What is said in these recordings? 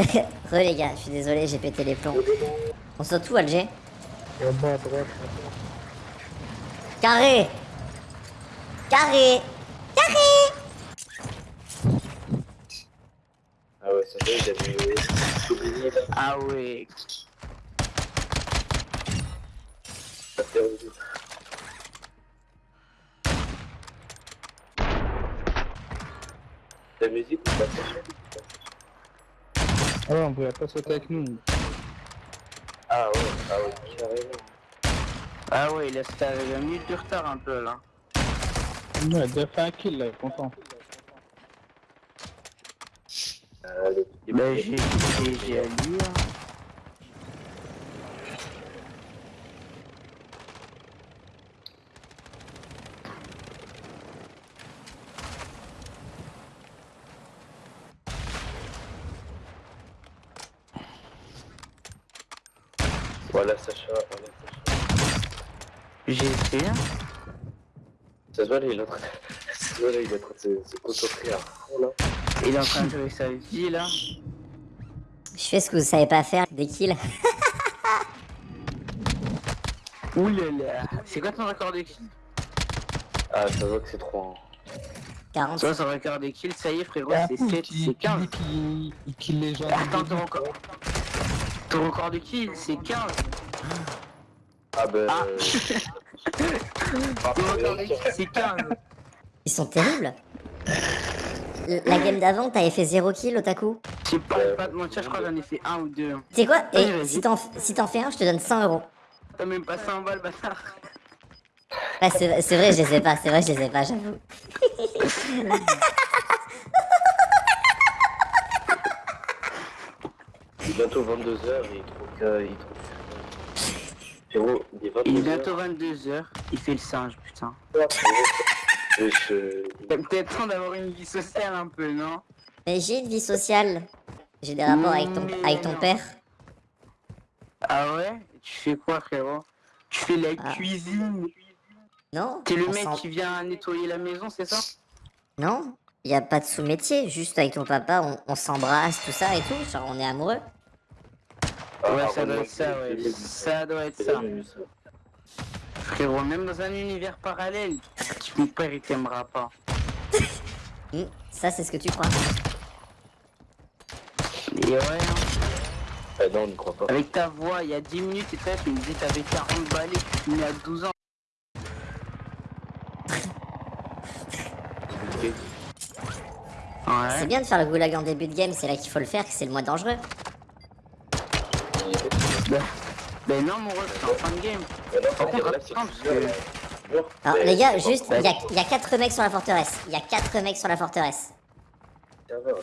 Re les gars, je suis désolé, j'ai pété les plombs. On saute où, Alger Et en bas à droite. Carré Carré Carré Ah ouais, ça fait, mis oublié là. Ah ouais. Ça fait revivre. La musique ou pas Ah ouais, on pouvait pas sauter avec nous. Ah ouais, ah ouais, carrément. Ah ouais, il a fait avec un minute de retard un peu là. Ouais, il a fait un kill là, content. Ah, le petit Bah j'ai j'ai j'ai à Voilà Sacha, voilà Sacha. J'ai essayé. Ça se voit là, il est en train de... Ça se voit là, il est en train de se, se concentrer à fond là. Il est en train de jouer sa vie là. Je fais ce que vous savez pas faire, des kills. Oulala. C'est quoi ton record de kills? Ah, ça se voit que c'est trop. hein. 40. Toi, son record de kills, ça y est frérot, c'est fou, 7, qui- c'est 15. qui- qui- Il kill les gens. Attends, record. Ton record de kills, c'est 15. Ah bah... Ah. euh, Ton record de kills, c'est 15. Ils sont terribles. La game d'avant, t'avais fait 0 kill, Otaku. Je sais pas, pas de mentir, je crois que j'en ai fait 1 ou 2. Tu sais quoi? Vas-y, Et si t'en si t'en fais un, je te donne 100 euros. T'as même pas 100 balles, bâtard. Ah, c'est c'est vrai, je les ai pas, c'est vrai, je les ai pas, j'avoue. Il est bientôt 22h et il trouve que... Il trouve... Frérot, il est 22h. Il est bientôt 22h, il fait le singe, putain. Peut-être temps d'avoir une vie sociale un peu, non? Mais j'ai une vie sociale. J'ai des rapports avec ton, Mais avec ton père. Ah ouais? Tu fais quoi, frérot? Tu fais la Ah. cuisine? Non T'es le mec qui vient nettoyer la maison, c'est ça? Non y a pas de sous-métier, juste avec ton papa, on, on s'embrasse, tout ça et tout, genre on est amoureux. Ouais, Ah, ça doit être ça, ouais. Ça doit être ça. Frérot, même dans un univers parallèle, ton père il t'aimera pas. Ça, c'est ce que tu crois. Et ouais, hein. Ah non, on n'y croit pas. avec ta voix, il y a 10 minutes et toi tu me dis t'avais 40 balais, tu finis à 12 ans. C'est Ouais. bien de faire le goulag en début de game, c'est là qu'il faut le faire, que c'est le moins dangereux. Ben, ben non, mon ref, c'est en fin de game. Par contre, attends, parce que. Alors, les gars, juste, il y a, y a 4 mecs sur la forteresse. Il y a 4 mecs sur la forteresse.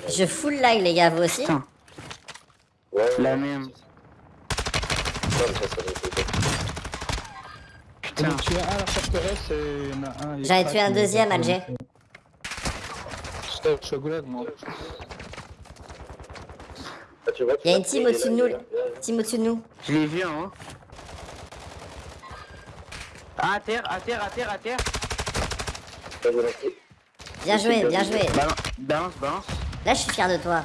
Je full lag, les gars, vous aussi Putain, Ouais, la même. Putain. J'en ai tué un à la forteresse et il y en a un. J'en ai tué un deuxième, Alger. Suis au goulag, moi. Ah, tu vois, tu Il y a vois, une team au-dessus de nous. Team au-dessus de nous. Je l'ai vu haut. Ah, à terre, à terre, à terre, à terre. Bien joué, bien joué. Balance, balance. Là, je suis fier de toi.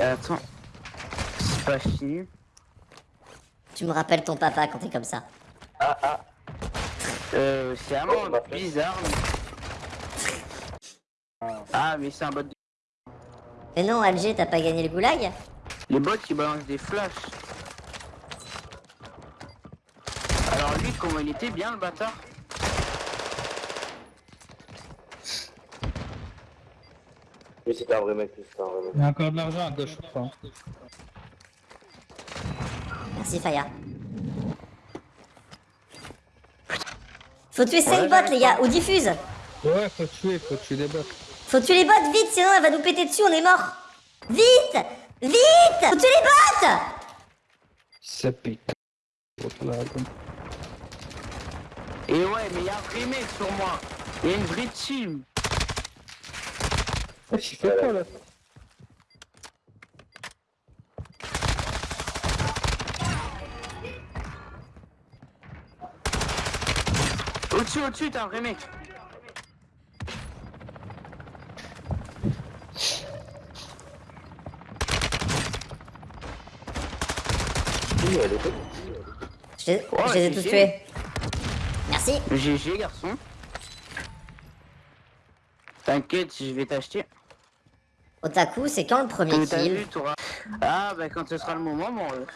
Attends. C'est pas fini. Tu me rappelles ton papa quand t'es comme ça. Euh, c'est vraiment bizarre. mais- Ah, mais c'est un bot de... Mais non, Alger, t'as pas gagné le goulag Les bots qui balancent des flashs. Alors lui, comment il était bien le bâtard Mais c'était un vrai mec, c'était un vrai mec. Il y a encore de l'argent à gauche, je crois. Merci, Faya. Faut tuer 5 Ouais, bots, les gars, ou diffuse. Ouais, faut tuer, faut tuer des bots. Faut tuer les bots vite, sinon elle va nous péter dessus, on est mort. Vite Vite Faut tuer les bots Ça pique. L'autre là, comme- Et ouais, mais il y a un vrai mec sur moi. Il y a une vraie team. Eh, tu fais quoi là Au-dessus, au-dessus, t'as un vrai elle est. Je les, Ouais, je les ai tous tués. Merci. GG, garçon. T'inquiète, je vais t'acheter. Otaku, c'est quand le premier kill vu. Ah, bah quand ce sera le moment, mon ref.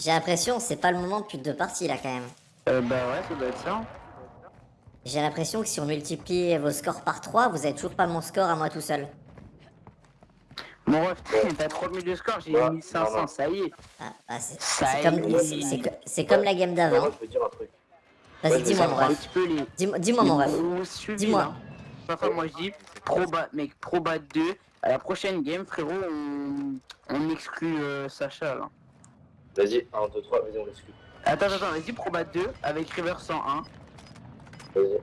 J'ai l'impression que c'est pas le moment depuis deux parties là quand même. Euh, bah ouais, ça doit être ça. J'ai l'impression que si on multiplie vos scores par 3, vous avez toujours pas mon score à moi tout seul. Mon ref, t'as 3000 de score, j'ai Ouais, 1500, non, non. ça y est. Ah, ah, c'est Ça c'est y comme, est. c'est- c'est co- c'est comme la game d'avant. Vas-y, Ouais, dis-moi mon ref. Dis-moi dis-moi, mon ref. Dis-moi. Enfin, moi je dis, proba, mec, proba 2. À la prochaine game, frérot, on, on exclut euh, Sacha là. Vas-y, 1, 2, 3, vas-y, on l'exclut. Attends, attends, vas-y, proba 2 avec River 101. Vas-y.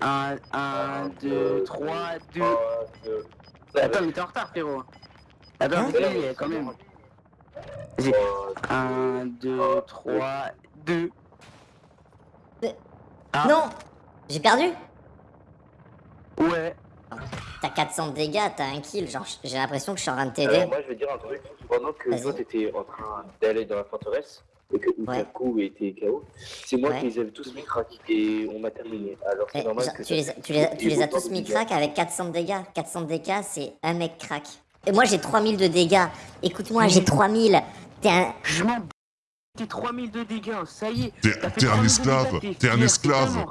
1, 1, 2, 3, 2. 3, 2. Attends, mais t'es en retard, frérot. Attends, Hein vas-y, quand même. Vas-y. 1, 2, 3, 2. Ah. Non J'ai perdu Ouais. T'as 400 de dégâts, t'as un kill, genre j'ai l'impression que je suis en train de Alors, t'aider. moi, je vais dire un truc. Pendant que toi, t'étais en train d'aller dans la forteresse, et que Utaku était KO, c'est moi Ouais. qui les avais tous mis crack, et on m'a terminé. Alors, c'est normal genre, que tu, les, tu, les, as- tu les as autant tous mis crack avec 400 de dégâts. 400 de dégâts, c'est un mec crack. Et moi j'ai 3000 de dégâts. Écoute-moi, j'ai 3000. T'es un... Je m'en b... T'es 3000 de dégâts, ça y est. T'es- un 3000 de esclave, t'es un esclave.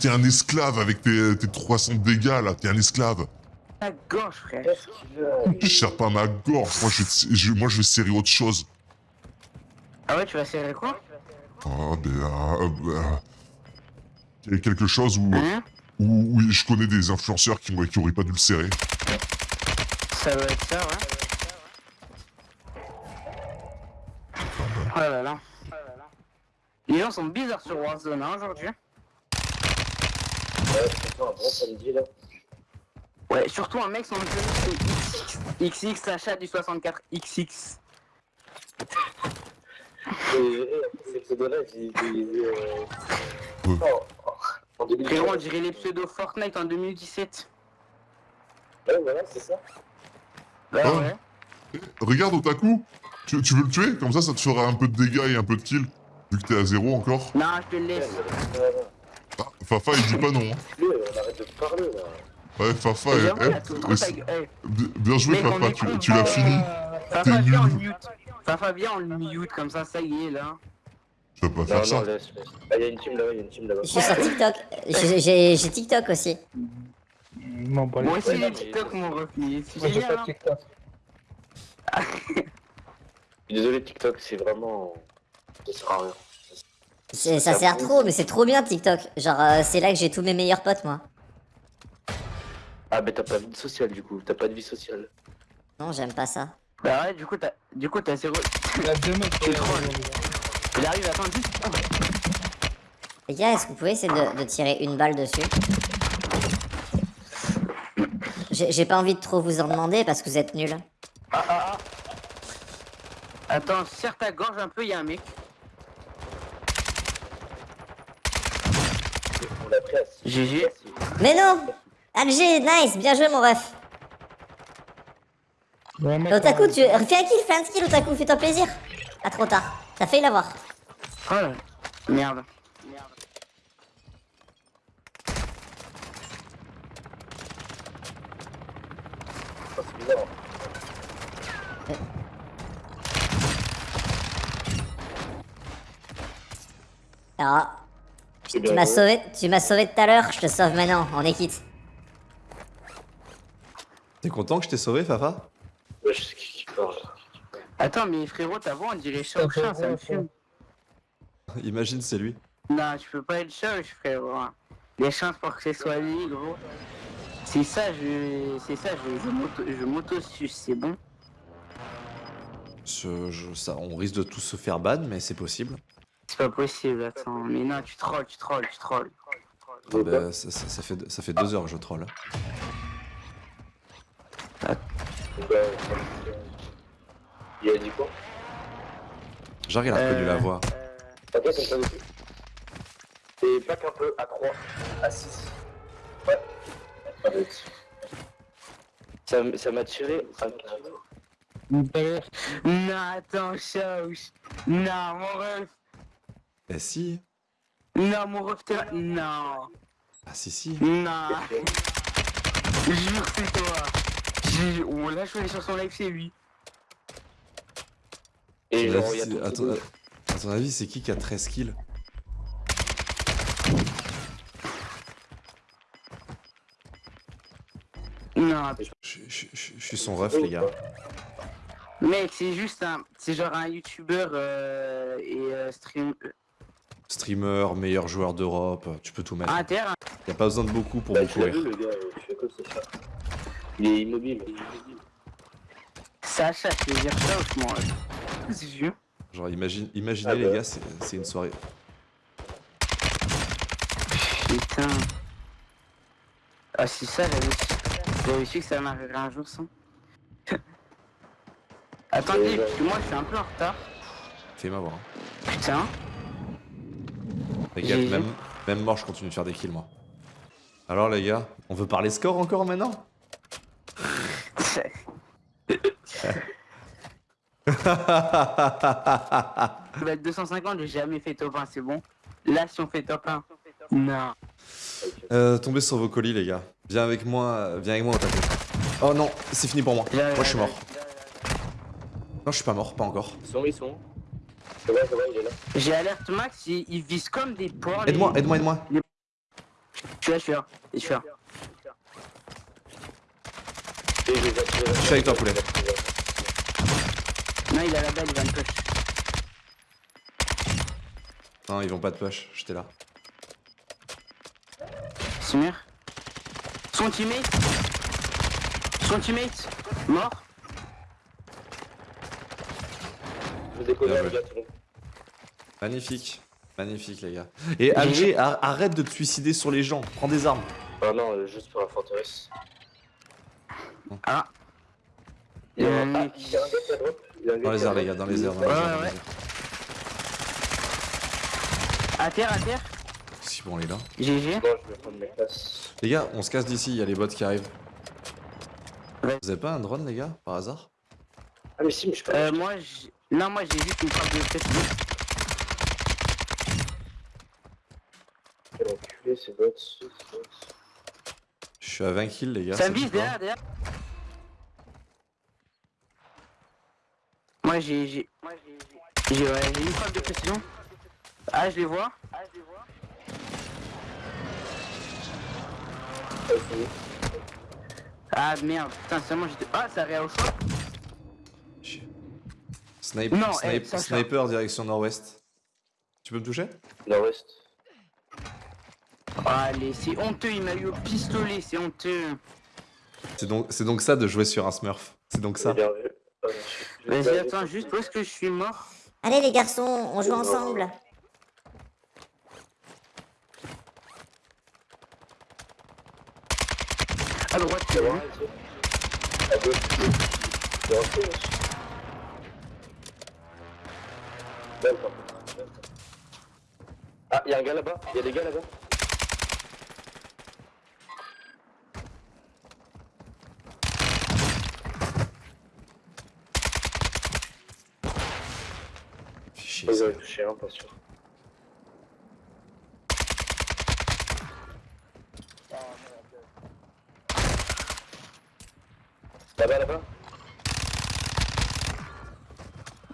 T'es un esclave avec tes, tes 300 de dégâts là, t'es un esclave. Ta gorge, frère. Je serre pas ma gorge, moi je, je- moi je vais serrer autre chose. Ah ouais, tu vas serrer quoi? Ah, ben, euh, euh, il y a quelque chose où, Hein? où, où je connais des influenceurs qui, m'auraient- qui auraient pas dû le serrer. Ça doit être ça, ouais. Oh là là. Les gens sont bizarres sur Warzone hein, aujourd'hui. Ouais, c'est un bon samedi, là. Ouais, surtout un mec son famille, c'est XX. XX Sacha du 64 XX. Et ces pseudos-là, j'ai utilisé. Euh... Oh, oh, Frérot, on 2014. dirait les pseudos Fortnite en 2017. Ouais, voilà, c'est ça. Bah Oh. ouais. Regarde Otaku, tu, tu veux le tuer? Comme ça, ça te fera un peu de dégâts et un peu de kills. Vu que t'es à zéro encore. Non, je te le laisse. Ah, Fafa, il dit pas non. hein. On arrête de parler, là. Ouais, Fafa, Mais eh, eh, eh. Eh, bien joué Mec, on Fafa, est tu, l'as pas, fini. Fafa, viens en nul. mute. Fafa, viens en mute, comme ça, ça y est, là. Tu vas pas Non, faire non, ça. laisse, laisse. Ah, il y a une team là-bas, il y a une team là-bas. Je suis sur TikTok. J'ai TikTok aussi. Non, pas les Moi aussi, les mais- TikTok m'ont. C'est Moi, j'ai génial, pas hein. de TikTok. Désolé, TikTok, c'est vraiment. Ça sert à rien. Ça sert trop, mais c'est trop bien TikTok. Genre, euh, c'est là que j'ai tous mes meilleurs potes, moi. Ah, mais t'as pas de vie sociale, du coup. T'as pas de vie sociale. Non, j'aime pas ça. Bah ouais, du coup, t'as, du coup, t'as zéro. Il y a deux mecs qui Tu trolles. Il arrive, attends, juste. Les gars, est-ce que vous pouvez essayer de, de tirer une balle dessus? J'ai pas envie de trop vous en demander parce que vous êtes nuls. Ah, ah, ah. Attends, serre ta gorge un peu, y'a un mec. GG. Mais non Alger, nice, bien joué mon ref. Ouais, Otaku, tu... Fais un kill, fais un kill, Otaku, fais-toi plaisir. Ah, trop tard. T'as failli l'avoir. Oh là. Merde. Ah, c'est bizarre. Alors, C'est tu m'as sauvé, tu m'as sauvé tout à l'heure, je te sauve maintenant, on est quitte. T'es content que je t'ai sauvé, Fafa? Ouais, je sais qui qui parle. Attends, mais frérot, ta voix, on dirait chat ou chien, ça me fume. Imagine, c'est lui. Non, tu peux pas être chat, frérot. Les chances pour que ce soit lui, gros. C'est ça, je. C'est ça, je, je m'auto- je m'auto-suce, c'est bon. Je- je- ça, on risque de tous se faire ban, mais c'est possible. C'est pas possible, attends. Mais non, tu trolls, tu trolls, tu trolls. Ah bah, ça, ça- ça fait, ça fait deux heures que je troll. Donc, euh, Il a dit quoi il a reconnu Euh, la voix. T'as quoi comme ça dessus Et back un peu à 3, à 6. Ouais. Ça m'a tiré à 4. Tout à l'heure, Non, attends, chat ou ch- Non, mon ref. Eh si. Non, mon ref, t'es là. Non. Ah si si. Non. Jure, c'est toi. On l'a choisi sur son live, c'est lui. Et genre, il y a tout à ton, à ton avis, c'est qui qui a 13 kills? Non, je, je- je- je suis son ref, les gars. mec, c'est juste un. C'est genre un youtubeur euh, et euh, stream. Streamer, meilleur joueur d'Europe, tu peux tout mettre. Inter. Y a pas besoin de beaucoup pour Bah, beaucoup rire. vu, le gars, je ça. Il est immobile. Il est immobile. Sacha, tu veux dire ça ou comment C'est vieux. Genre, imagine, imaginez Ah les bah. gars, c'est c'est une soirée. Putain. Ah, si ça, j'avais su. J'avais su que ça m'arriverait un jour sans. Attendez, parce que moi je suis un peu en retard. Fais-moi voir. hein. Putain. Les gars, même, même mort, je continue de faire des kills, moi. Alors, les gars, on veut parler score encore maintenant? Être 250, j'ai jamais fait top 1, c'est bon. Là, si on fait top 1. Non. Euh, Tombez sur vos colis, les gars. Viens avec moi, viens avec moi au taquet. Oh non, c'est fini pour moi. Moi, je suis mort. Non, je suis pas mort, pas encore. Ils sont, ils sont. C'est vrai, c'est vrai, il est là. J'ai alerte max, ils, ils visent comme des porcs. les- Aide-moi, aide-moi, aide-moi. Je suis là, je suis là. Je suis là. Les. Je suis avec toi, poulet. Non, il a la balle, il va me push. Non, ils vont pas de push, j'étais là. Simir. Son teammate. Son teammate. Mort. Je le. Magnifique. Magnifique, les gars. Et Alger, ar- arrête de te suicider sur les gens. Prends des armes. Ah non, euh, juste pour la forteresse. Ah. Il y a Euh, un un gars Dans les airs, les gars, dans les airs. Ouais, ouais, ouais. À terre, à terre. Si bon, on est là. GG. Bon, je vais prendre mes classes. Les gars, on se casse d'ici, il y a les bots qui arrivent. Ouais. Vous avez pas un drone, les gars, par hasard? Ah, mais si, mais je peux Euh, moi, j'ai... Non, moi, j'ai juste une frappe de précision. Quel enculé, ces bots. Je suis à 20 kills, les gars. Ça me vise derrière, derrière. Moi, j'ai... J'ai... Moi, j'ai... J'ai ouais, une frappe de précision. Ah, je les vois. Ah, je les vois. Ah. Ah, merde. Putain, seulement j'étais... Ah, ça réa au choix. Chier. Snipe, Non, snipe- eh, Sacha. sniper direction nord-ouest. Tu peux me toucher? Nord-ouest. Allez, c'est honteux, il m'a eu au pistolet, c'est honteux. C'est donc, c'est donc ça de jouer sur un smurf. C'est donc ça. Ah, Vas-y, attends, juste où est-ce que je suis mort? Allez les garçons, on joue ensemble. À droite, tu C'est vois. vrai, ici. À gauche. Je vais rentrer, wesh. Belle, par contre. Belle. Ah, y'a un gars là-bas. Y'a des gars là-bas. Ils avaient touché un, pas sûr. Là-bas, là-bas.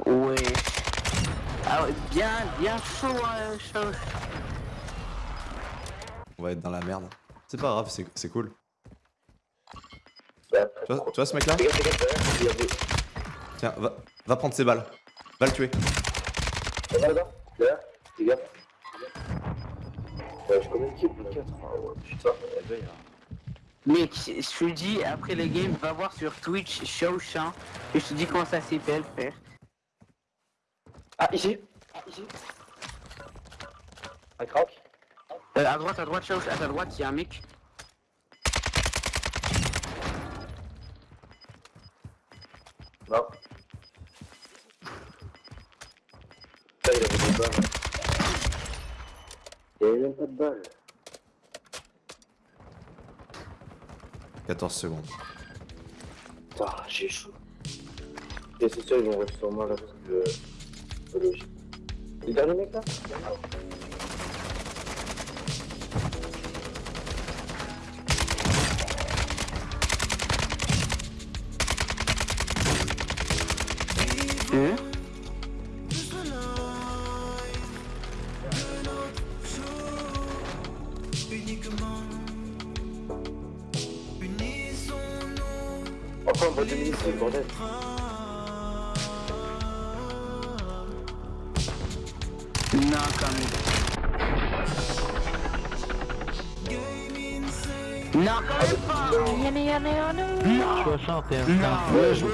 Ouais. Ah ouais, bien, bien chaud, euh, chaud. On va être dans la merde. C'est pas grave, c'est c'est cool. Là, Tu vois, tu vois ce a des- Tiens, va, va prendre ses balles. Va le tuer. Ouais, j'ai combien de kills 4. Ah ouais, putain. Ben, il y a- Mec, je te dis, après les games, va voir sur Twitch, Shaoshan, et je te dis comment ça s'appelle, frère. Ah, ici. Ah, ici. Un crack. Euh, à droite, à droite, Shaoshan, à ta droite, il y a un mec. Non. Il avait des balles. Il y avait même pas de balles. 14 secondes. Putain, j'ai chaud. Et c'est sûr, ils vont rester sur moi là parce que. logique. Le dernier mec là? Hein C'est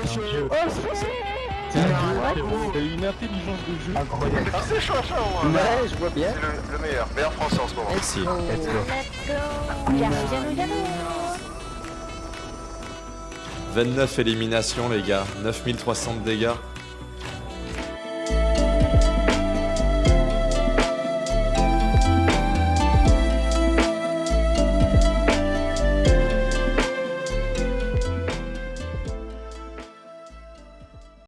un jeu. C'est une intelligence de jeu incroyable. C'est chaud, chaud, Ouais, je vois bien. C'est le, le meilleur, meilleur français en ce moment. Merci. Let's go. 29 éliminations, les gars. 9300 de dégâts.